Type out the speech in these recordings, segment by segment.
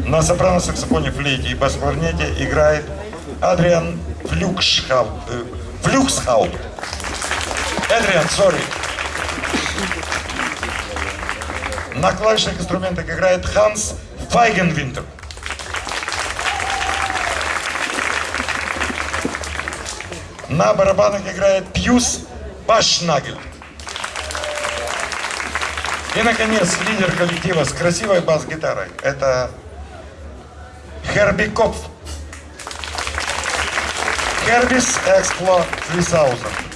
На сопрано-саксофоне, флейте и бас-кларнете играет Адриан Флюкшхауп. Э, Флюксхауп. Эдриан, сори. На клавишных инструментах играет Ханс Файгенвинтер. На барабанах играет Пьюс Башнагель. И, наконец, лидер коллектива с красивой бас-гитарой. Это Херби Копф. Хербис Экспло 3000.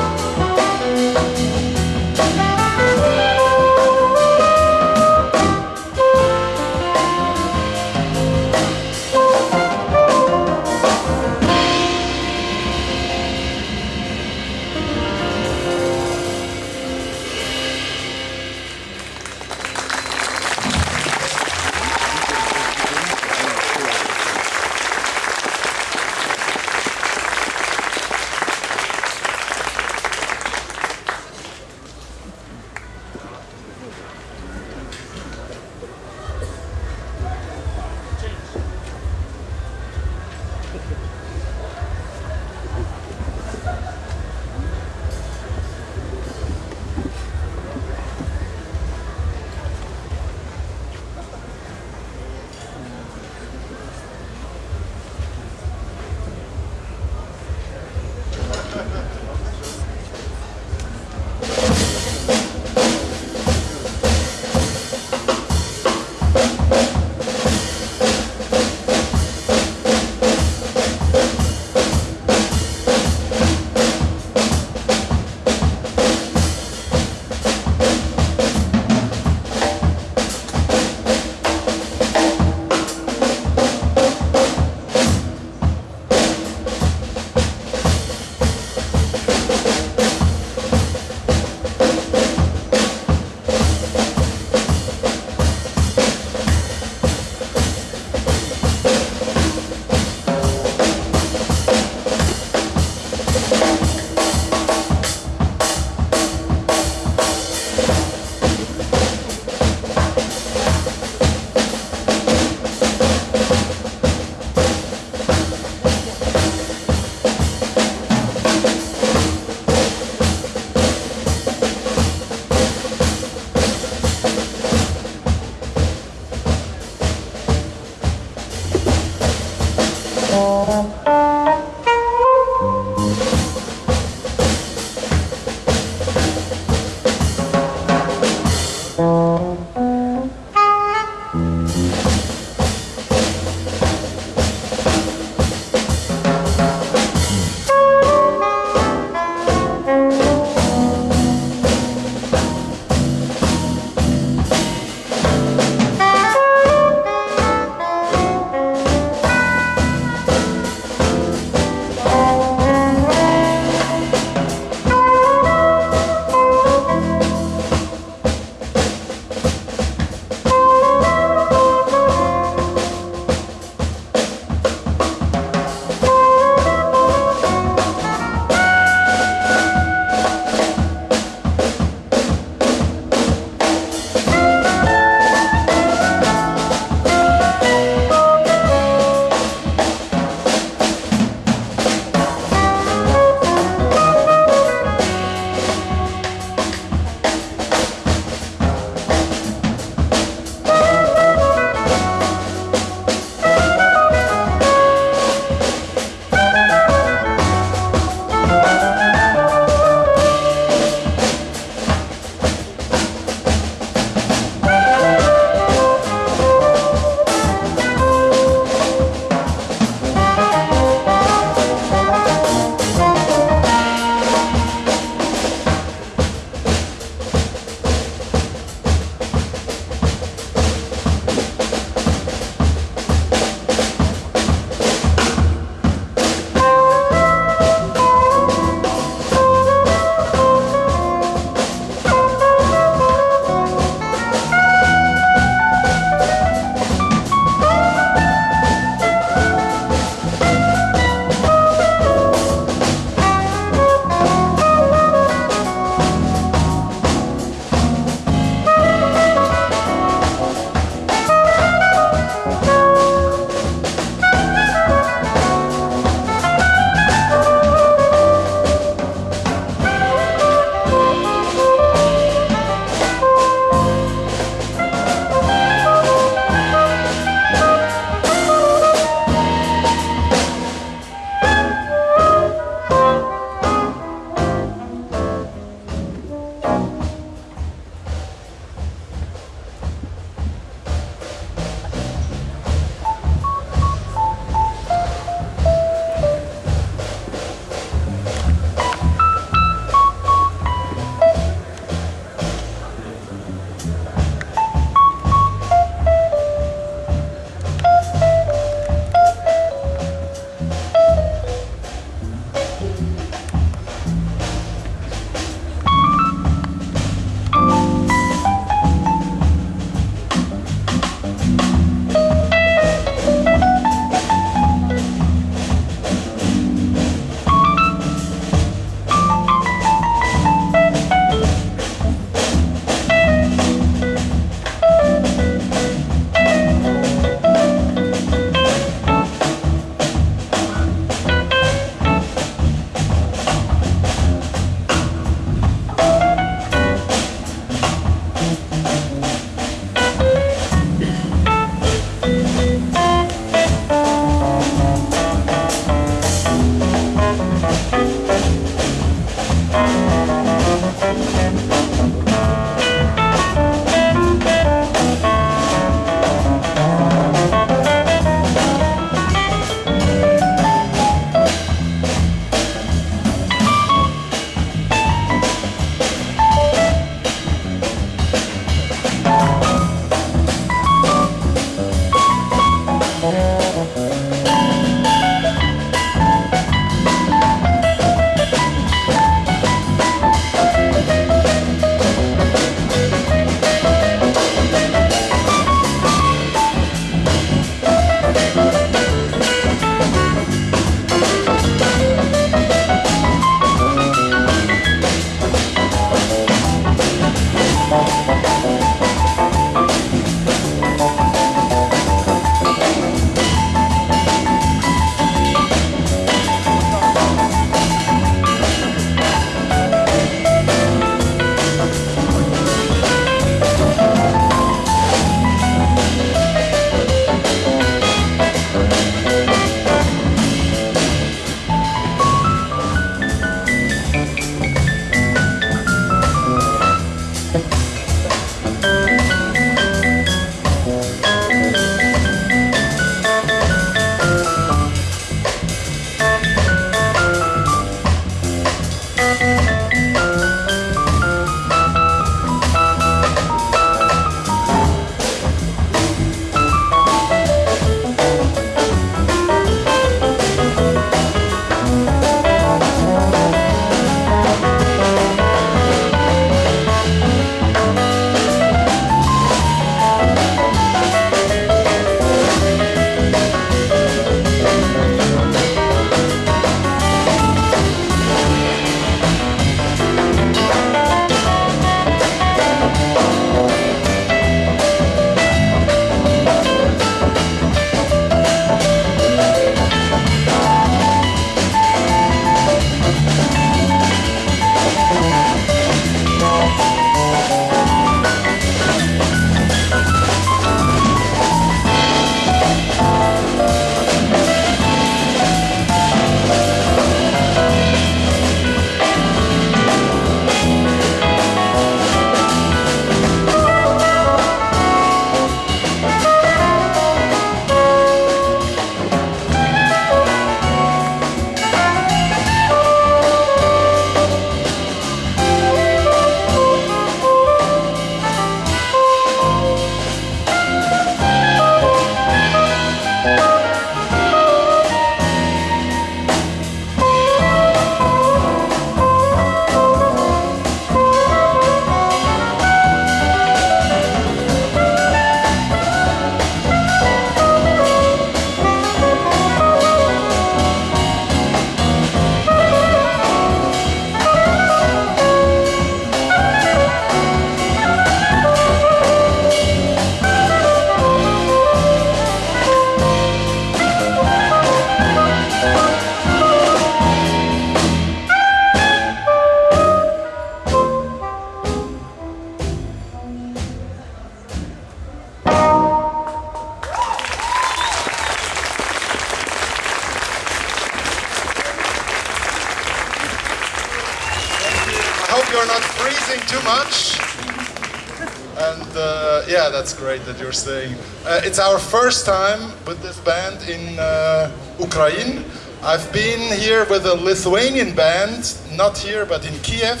Great that you're staying. Uh, it's our first time with this band in uh, Ukraine. I've been here with a Lithuanian band, not here but in Kiev,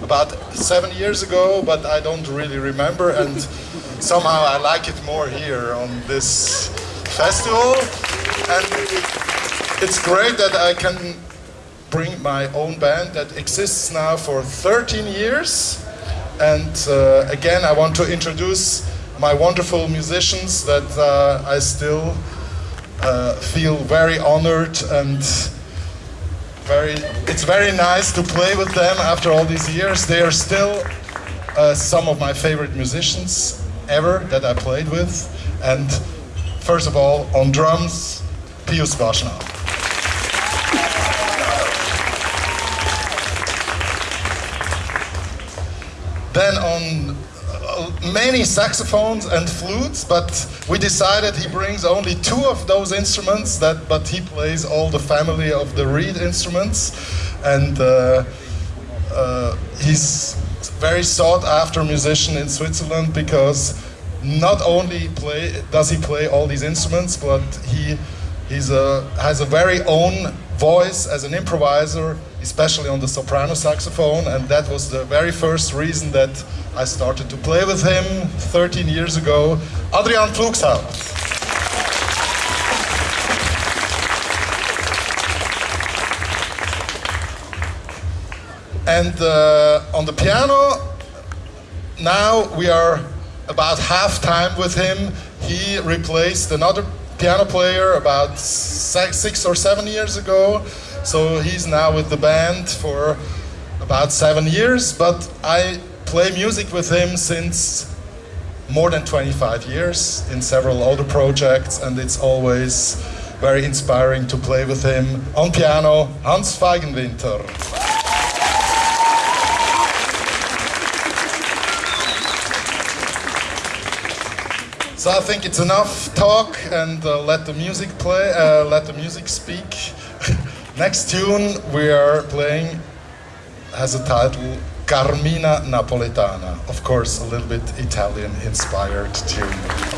about seven years ago, but I don't really remember. And somehow I like it more here on this festival. And it's great that I can bring my own band that exists now for 13 years. And uh, again, I want to introduce my wonderful musicians that uh, I still uh, feel very honored and very, it's very nice to play with them after all these years. They are still uh, some of my favorite musicians ever that I played with. And first of all, on drums, Pius Baschnagel. Many saxophones and flutes, but we decided he brings only two of those instruments, that, but he plays all the family of the reed instruments. And uh, uh, he's very sought after musician in Switzerland because not only play, does he play all these instruments, but he he's a, has a very own voice as an improviser, especially on the soprano saxophone, and that was the very first reason that I started to play with him 13 years ago. Adrian Pflugshaupt. And uh, on the piano, now we are about half time with him. He replaced another piano player about six or seven years ago. So he's now with the band for about seven years, but I play music with him since more than 25 years in several other projects, and it's always very inspiring to play with him. On piano, Hans Feigenwinter. So I think it's enough talk and uh, let the music play, uh, let the music speak. Next tune we are playing has a title Carmina Napoletana. Of course, a little bit Italian inspired tune.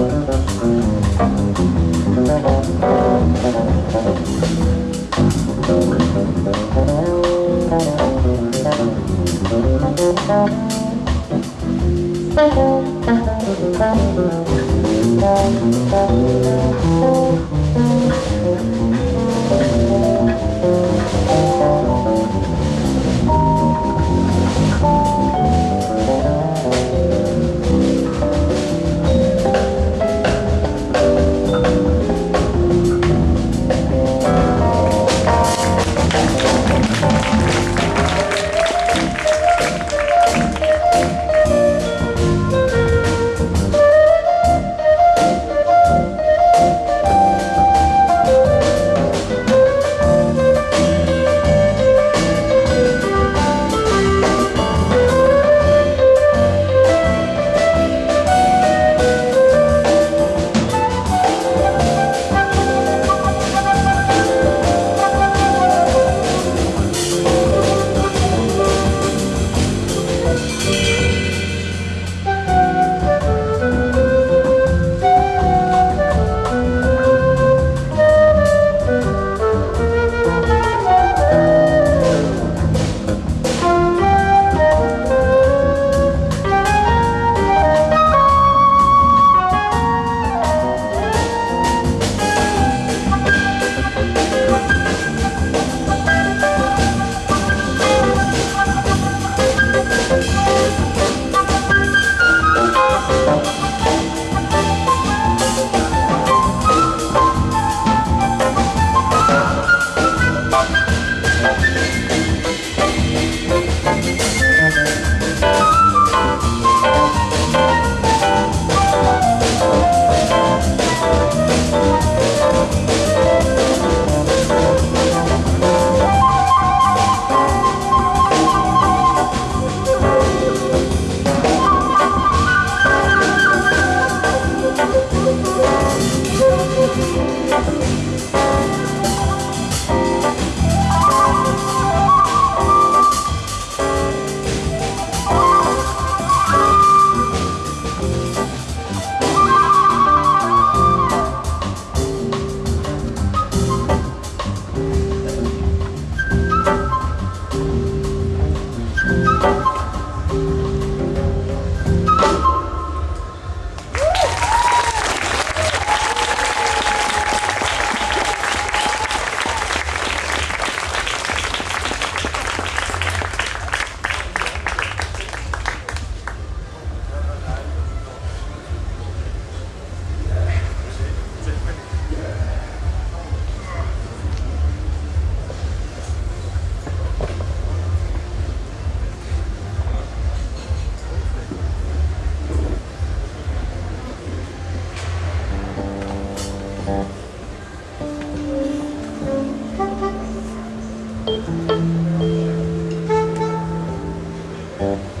Mm-hmm.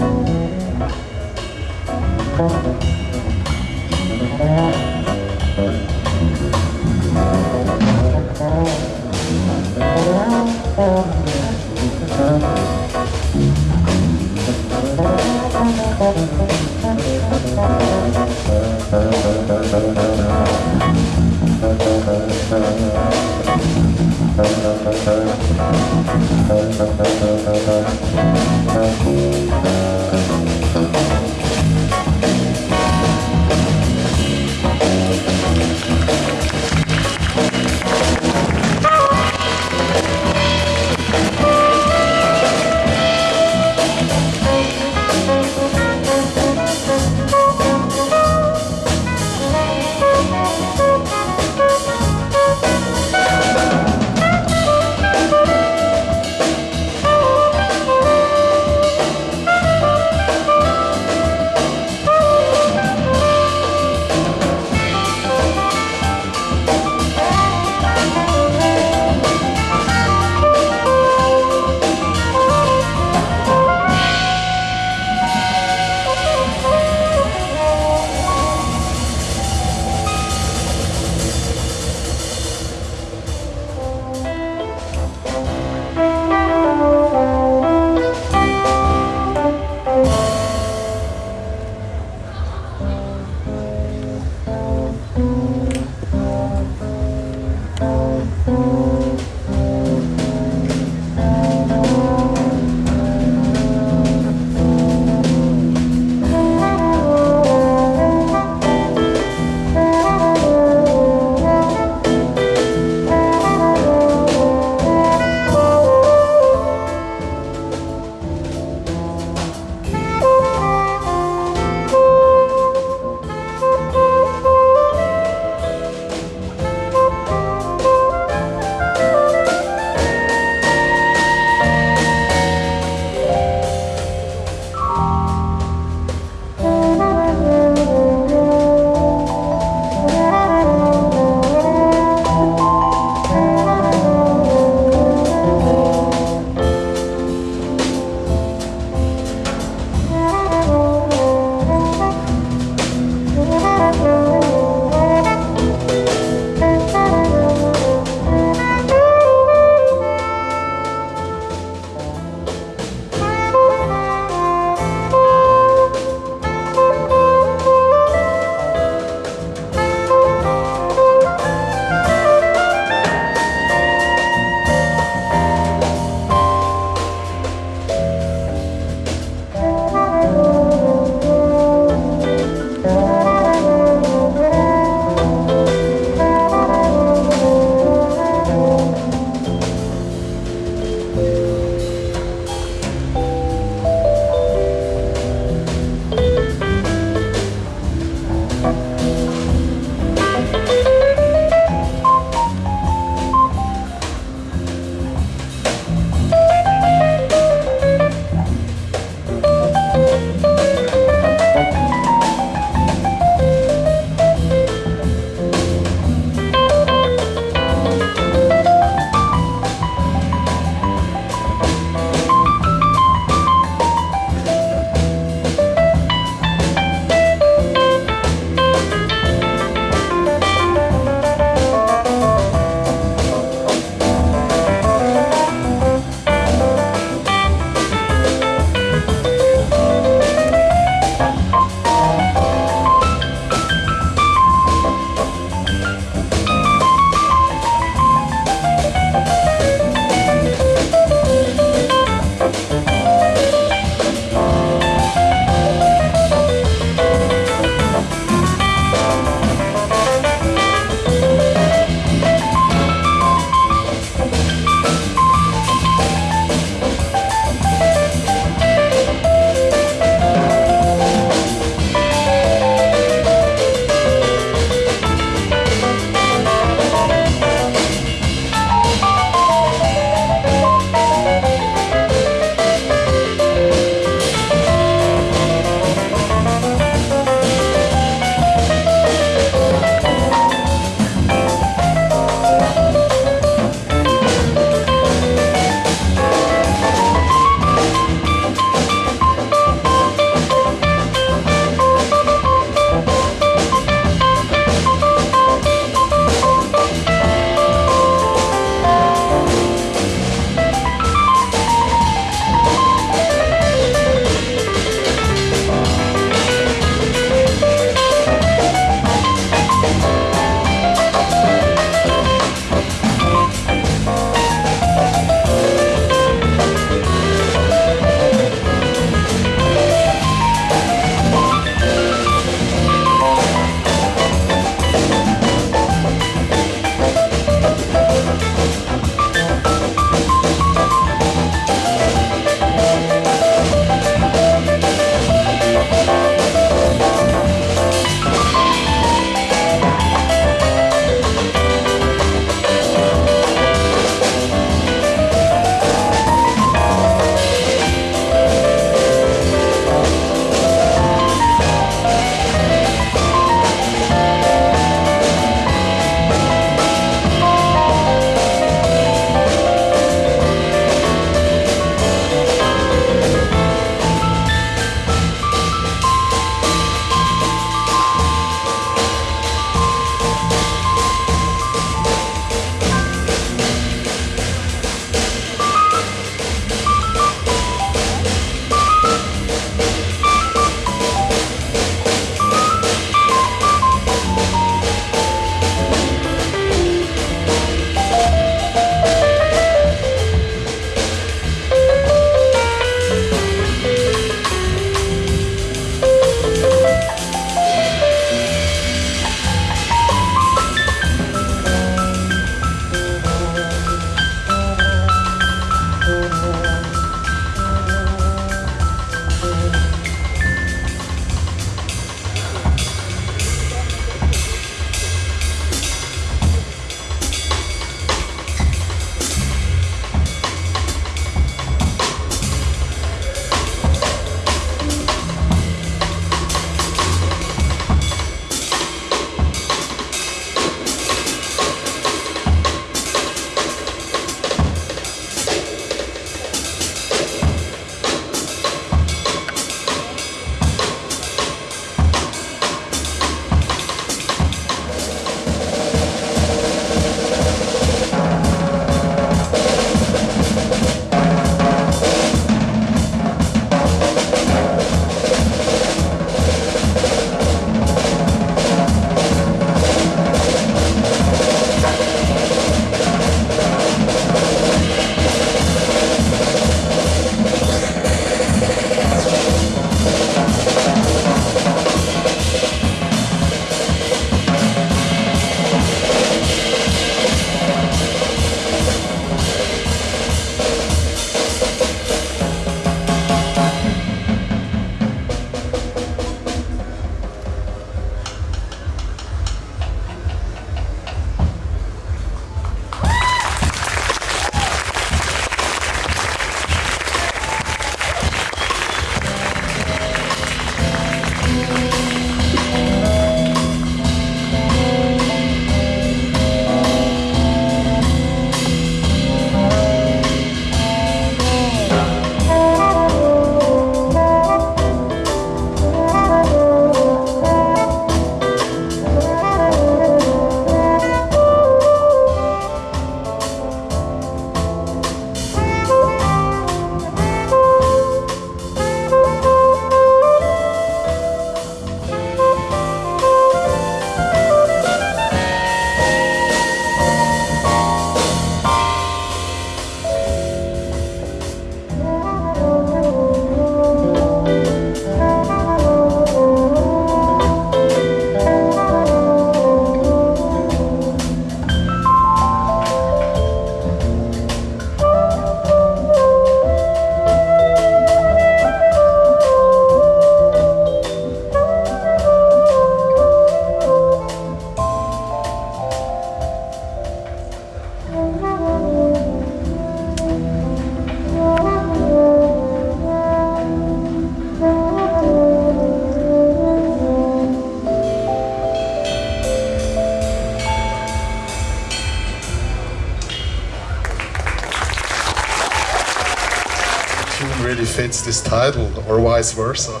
vice versa?